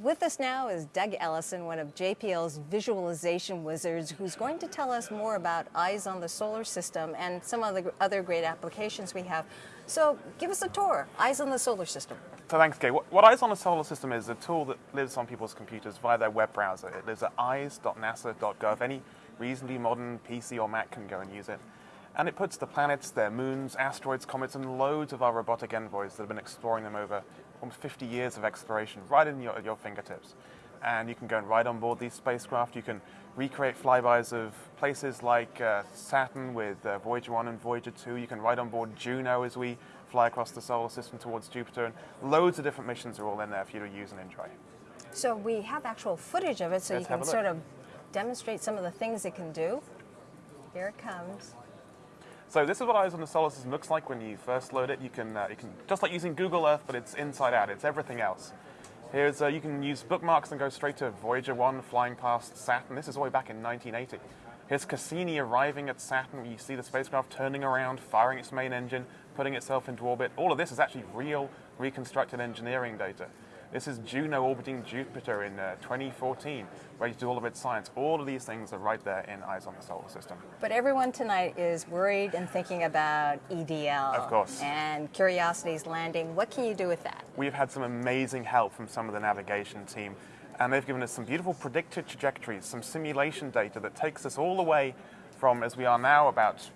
With us now is Doug Ellison, one of JPL's visualization wizards, who's going to tell us more about Eyes on the Solar System and some of the other great applications we have. So give us a tour, Eyes on the Solar System. So thanks, Kay. What, what Eyes on the Solar System is a tool that lives on people's computers via their web browser. It lives at eyes.nasa.gov. Any reasonably modern PC or Mac can go and use it. And it puts the planets, their moons, asteroids, comets, and loads of our robotic envoys that have been exploring them over almost 50 years of exploration right in your, your fingertips. And you can go and ride on board these spacecraft. You can recreate flybys of places like uh, Saturn with uh, Voyager 1 and Voyager 2. You can ride on board Juno as we fly across the solar system towards Jupiter. And loads of different missions are all in there for you to use and enjoy. So we have actual footage of it so Let's you can sort of demonstrate some of the things it can do. Here it comes. So this is what Eyes on the Solar System looks like when you first load it. You can, uh, you can just like using Google Earth, but it's inside out. It's everything else. Here's uh, you can use bookmarks and go straight to Voyager 1 flying past Saturn. This is all the way back in 1980. Here's Cassini arriving at Saturn. You see the spacecraft turning around, firing its main engine, putting itself into orbit. All of this is actually real reconstructed engineering data. This is Juno orbiting Jupiter in uh, 2014, ready to do all of its science. All of these things are right there in Eyes on the Solar System. But everyone tonight is worried and thinking about EDL. Of course. And Curiosity's landing. What can you do with that? We've had some amazing help from some of the navigation team, and they've given us some beautiful predicted trajectories, some simulation data that takes us all the way from, as we are now, about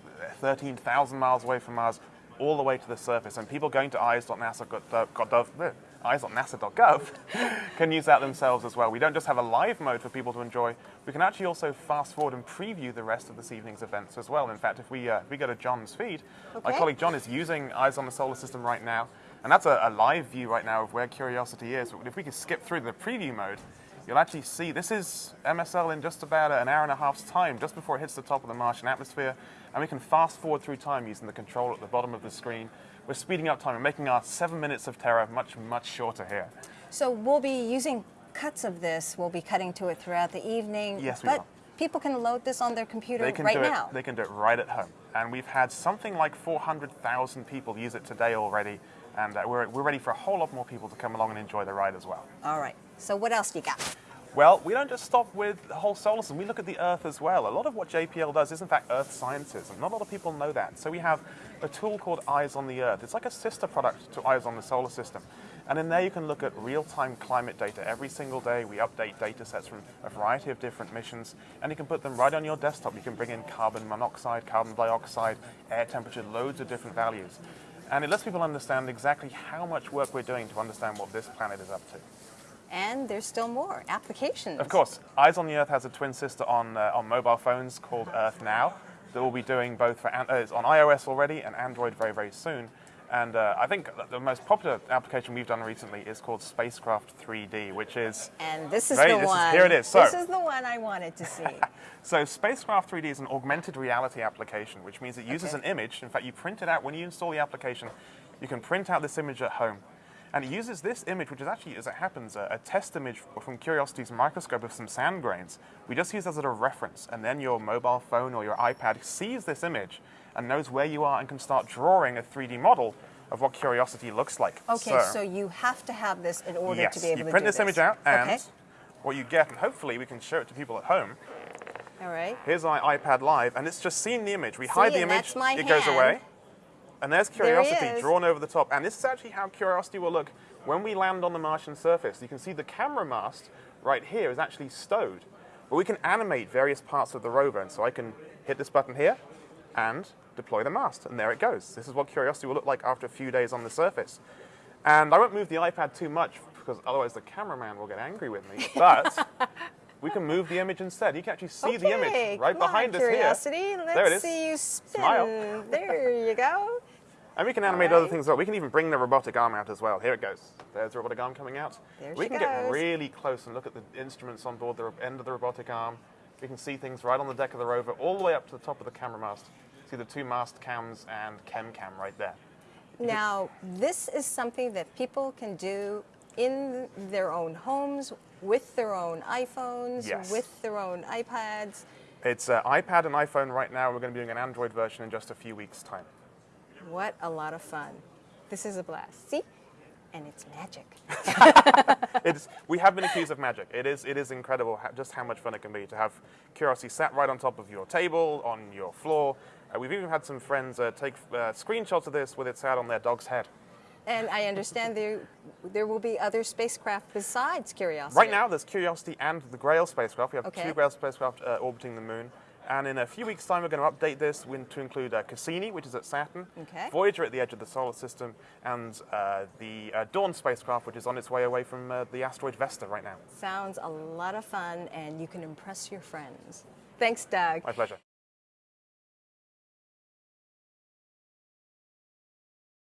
13,000 miles away from Mars, all the way to the surface. And people going to eyes.nasa.gov, eyes.nasa.gov can use that themselves as well. We don't just have a live mode for people to enjoy, we can actually also fast forward and preview the rest of this evening's events as well. In fact, if we, uh, if we go to John's feed, my colleague John is using Eyes on the Solar System right now, and that's a, a live view right now of where Curiosity is. But if we could skip through the preview mode, you'll actually see this is MSL in just about an hour and a half's time, just before it hits the top of the Martian atmosphere, and we can fast forward through time using the control at the bottom of the screen. We're speeding up time and making our seven minutes of terror much, much shorter here. So we'll be using cuts of this. We'll be cutting to it throughout the evening. Yes, we but will. people can load this on their computer They can right do now. it. They can do it right at home, and we've had something like 400,000 people use it today already, and uh, we're, we're ready for a whole lot more people to come along and enjoy the ride as well. All right. So what else do you got? Well, we don't just stop with the whole solar system. We look at the Earth as well. A lot of what JPL does is, in fact, Earth sciences, and not a lot of people know that. So we have a tool called Eyes on the Earth. It's like a sister product to Eyes on the Solar System. And in there you can look at real-time climate data. Every single day we update data sets from a variety of different missions, and you can put them right on your desktop. You can bring in carbon monoxide, carbon dioxide, air temperature, loads of different values. And it lets people understand exactly how much work we're doing to understand what this planet is up to. And there's still more applications. Of course, Eyes on the Earth has a twin sister on, uh, on mobile phones called Earth Now that we'll be doing both for uh, it's on iOS already and Android very, very soon. And uh, I think the most popular application we've done recently is called Spacecraft 3D, which is And this is Right, the this is- one. here it is. So- this is the one I wanted to see. So Spacecraft 3D is an augmented reality application, which means it uses Okay. an image. In fact, you print it out when you install the application. You can print out this image at home. And it uses this image, which is actually, as it happens, a, a test image from Curiosity's microscope of some sand grains. We just use as a reference, and then your mobile phone or your iPad sees this image and knows where you are and can start drawing a 3D model of what Curiosity looks like. Okay, so, you have to have this in order yes, to be able to Yeah. you print this image out, and okay. what you get, and hopefully we can show it to people at home, All right. Here's my iPad Live, and it's just seen the image. We hide the image, it goes away, and there's Curiosity is. drawn over the top. And this is actually how Curiosity will look when we land on the Martian surface. You can see the camera mast right here is actually stowed, but we can animate various parts of the rover. And so I can hit this button here and deploy the mast, and there it goes. This is what Curiosity will look like after a few days on the surface. And I won't move the iPad too much because otherwise the cameraman will get angry with me. But we can move the image instead. You can actually see the image right behind on, us here. Curiosity. Let's There it is. see you spin. Smile. There you go. And we can animate All other things as well. We can even bring the robotic arm out as well. Here it goes. There's the robotic arm coming out. There we can get really close and look at the instruments on board the end of the robotic arm. We can see things right on the deck of the rover, all the way up to the top of the camera mast. See the two Mastcams and ChemCam right there. Now, this is something that people can do in their own homes with their own iPhones, Yes. with their own iPads. It's uh, iPad and iPhone right now. We're going to be doing an Android version in just a few weeks' time. What a lot of fun. This is a blast. See? And it's magic. it's, we have been accused of magic. It is, it is incredible how, just how much fun it can be to have Curiosity sat right on top of your table, on your floor. Uh, we've even had some friends uh, take uh, screenshots of this with it sat on their dog's head. And I understand there, there will be other spacecraft besides Curiosity. Right now, there's Curiosity and the Grail spacecraft. We have Okay. two Grail spacecraft uh, orbiting the moon. And in a few weeks' time, we're going to update this to include uh, Cassini, which is at Saturn, Okay. Voyager at the edge of the solar system, and uh, the uh, Dawn spacecraft, which is on its way away from uh, the asteroid Vesta right now. Sounds a lot of fun, and you can impress your friends. Thanks, Doug. My pleasure.